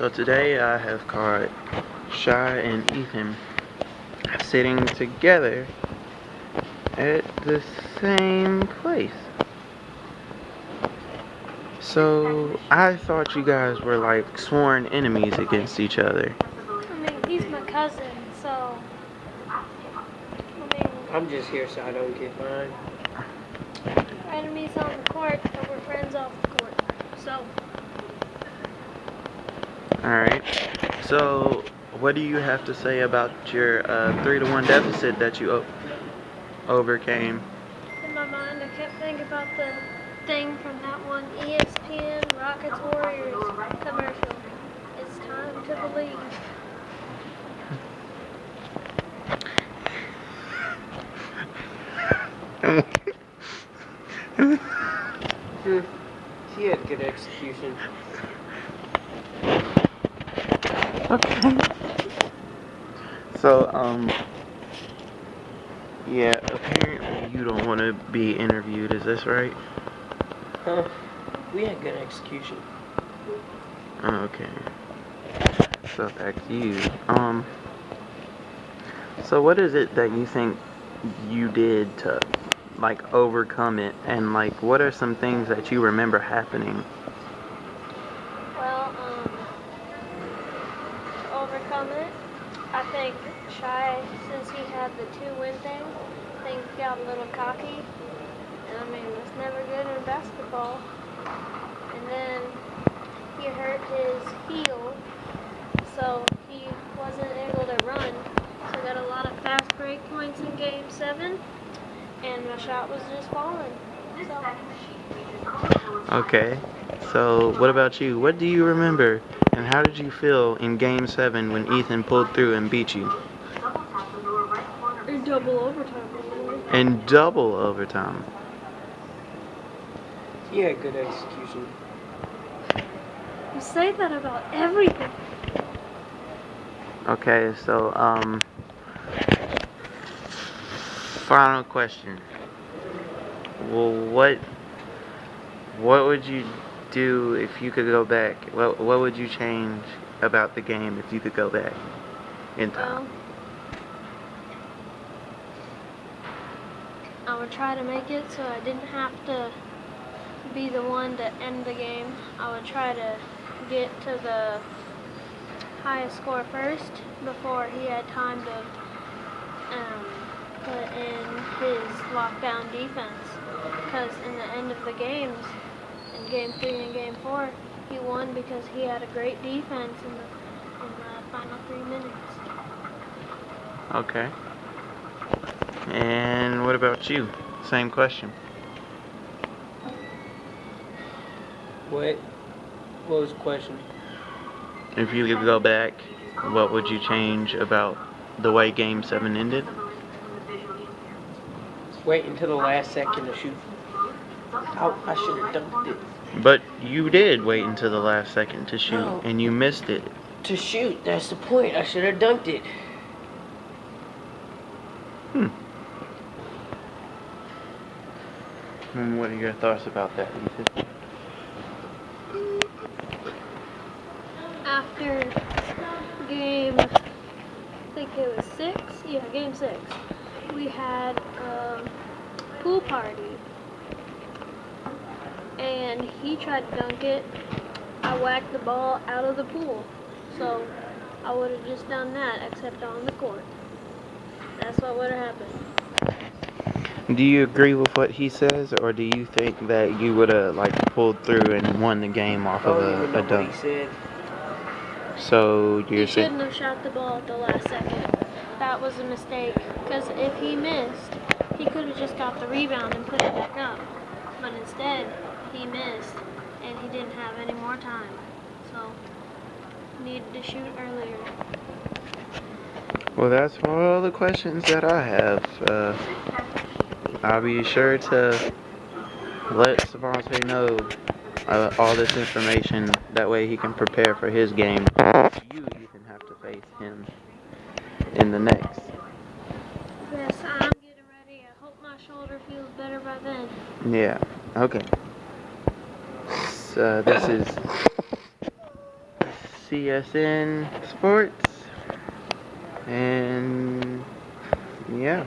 So today I have caught Shy and Ethan sitting together at the same place. So I thought you guys were like sworn enemies against each other. I mean, he's my cousin, so. I mean, I'm just here so I don't get mine. enemies on the court, but we're friends off the court. So, Alright. So what do you have to say about your uh, 3 to 1 deficit that you o- overcame? in my mind, I kept thinking about the thing from that one ESPN Rockets Warriors commercial. It's time to believe. Hmm. He had good execution. Okay. So, um, yeah, apparently you don't want to be interviewed, is this right? Huh? We had good execution. Okay. So back to you. Um, so what is it that you think you did to, like, overcome it? And, like, what are some things that you remember happening? Two win thing, he got a little cocky. And I mean, that's never good in basketball. And then he hurt his heel, so he wasn't able to run. So I got a lot of fast break points in game seven, and my shot was just falling. So. Okay. So what about you? What do you remember? And how did you feel in Game 7 when Ethan pulled through and beat you? In double overtime, really. In double overtime. He had good execution. You say that about everything. Okay, so, um, final question. Well, what, what would you do if you could go back? What, what would you change about the game if you could go back in time? Well, would try to make it so I didn't have to be the one to end the game. I would try to get to the highest score first before he had time to um, put in his lockdown defense. Because in the end of the games, in game three and game four, he won because he had a great defense in the, in the final three minutes. Okay. And what about you? Same question. What? What was the question? If you could go back, what would you change about the way Game 7 ended? Wait until the last second to shoot. I, I should have dunked it. But you did wait until the last second to shoot, No. and you missed it. To shoot, that's the point. I should have dunked it. Hmm. And what are your thoughts about that, Ethan? after game, I think it was six. Yeah, game six. We had a pool party, and he tried to dunk it. I whacked the ball out of the pool, so I would have just done that, except on the court. That's what would have happened. Do you agree with what he says, or do you think that you would have like pulled through and won the game off I of a, a dunk? So He you're saying shouldn't have shot the ball at the last second. That was a mistake. Because if he missed, he could have just got the rebound and put it back up. But instead, he missed, and he didn't have any more time. So, needed to shoot earlier. Well, that's all the questions that I have. Uh, I'll be sure to let Savante know uh, all this information. That way he can prepare for his game. You even have to face him in the next. Yes, I'm getting ready. I hope my shoulder feels better by then. Yeah. Okay. So this is CSN Sports. And yeah.